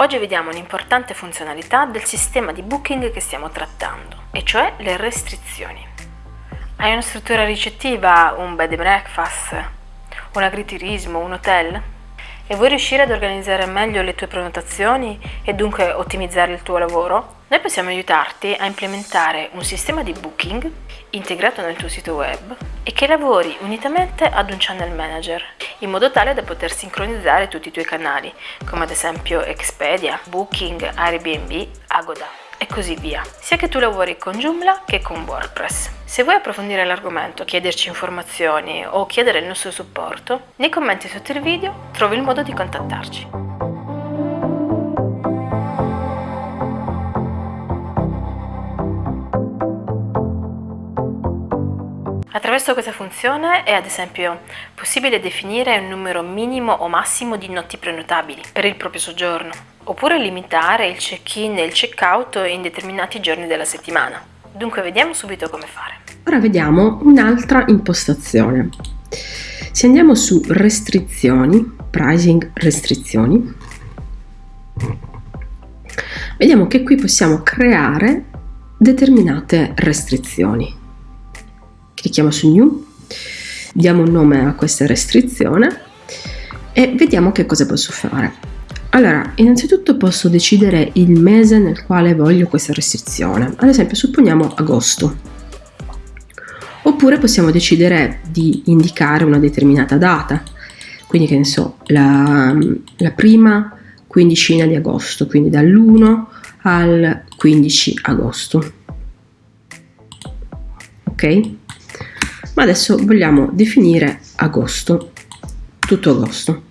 Oggi vediamo un'importante funzionalità del sistema di booking che stiamo trattando, e cioè le restrizioni. Hai una struttura ricettiva, un bed and breakfast, un agriturismo, un hotel? E vuoi riuscire ad organizzare meglio le tue prenotazioni e dunque ottimizzare il tuo lavoro? Noi possiamo aiutarti a implementare un sistema di booking integrato nel tuo sito web e che lavori unitamente ad un channel manager in modo tale da poter sincronizzare tutti i tuoi canali come ad esempio Expedia, Booking, Airbnb, Agoda e così via, sia che tu lavori con Joomla che con WordPress. Se vuoi approfondire l'argomento, chiederci informazioni o chiedere il nostro supporto, nei commenti sotto il video trovi il modo di contattarci. Attraverso questa funzione è ad esempio possibile definire un numero minimo o massimo di notti prenotabili per il proprio soggiorno, oppure limitare il check-in e il check-out in determinati giorni della settimana. Dunque vediamo subito come fare. Ora vediamo un'altra impostazione. Se andiamo su restrizioni, pricing restrizioni, vediamo che qui possiamo creare determinate restrizioni clicchiamo su New, diamo un nome a questa restrizione e vediamo che cosa posso fare. Allora, innanzitutto posso decidere il mese nel quale voglio questa restrizione, ad esempio supponiamo agosto. Oppure possiamo decidere di indicare una determinata data, quindi che ne so, la, la prima quindicina di agosto, quindi dall'1 al 15 agosto. Ok? Ma adesso vogliamo definire agosto, tutto agosto.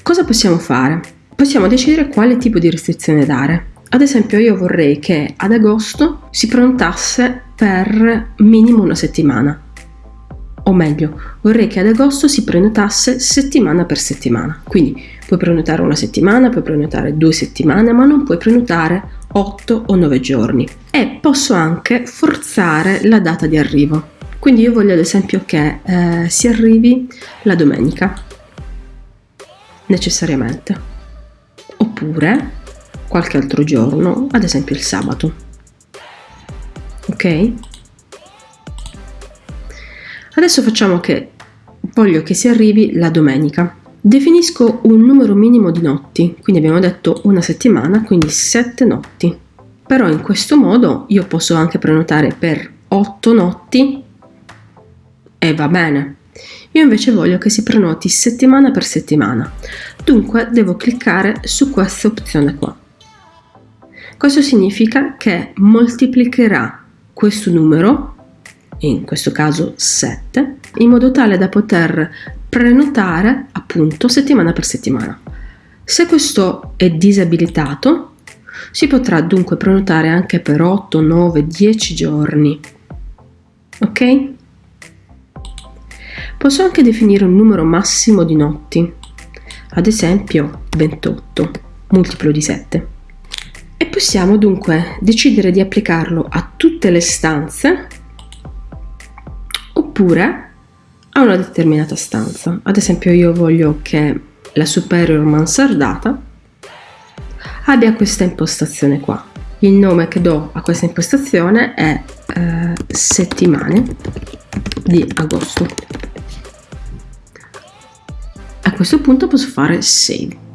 Cosa possiamo fare? Possiamo decidere quale tipo di restrizione dare. Ad esempio io vorrei che ad agosto si prenotasse per minimo una settimana. O meglio, vorrei che ad agosto si prenotasse settimana per settimana. Quindi puoi prenotare una settimana, puoi prenotare due settimane, ma non puoi prenotare 8 o 9 giorni. E posso anche forzare la data di arrivo. Quindi io voglio ad esempio che eh, si arrivi la domenica, necessariamente, oppure qualche altro giorno, ad esempio il sabato. Ok? Adesso facciamo che voglio che si arrivi la domenica. Definisco un numero minimo di notti, quindi abbiamo detto una settimana, quindi 7 notti. Però in questo modo io posso anche prenotare per 8 notti e va bene. Io invece voglio che si prenoti settimana per settimana, dunque devo cliccare su questa opzione qua. Questo significa che moltiplicherà questo numero, in questo caso 7, in modo tale da poter prenotare appunto settimana per settimana. Se questo è disabilitato, si potrà dunque prenotare anche per 8, 9, 10 giorni. Ok? Posso anche definire un numero massimo di notti, ad esempio 28, multiplo di 7. E possiamo dunque decidere di applicarlo a tutte le stanze oppure a una determinata stanza. Ad esempio io voglio che la superior mansardata abbia questa impostazione qua. Il nome che do a questa impostazione è eh, settimane di agosto questo punto posso fare save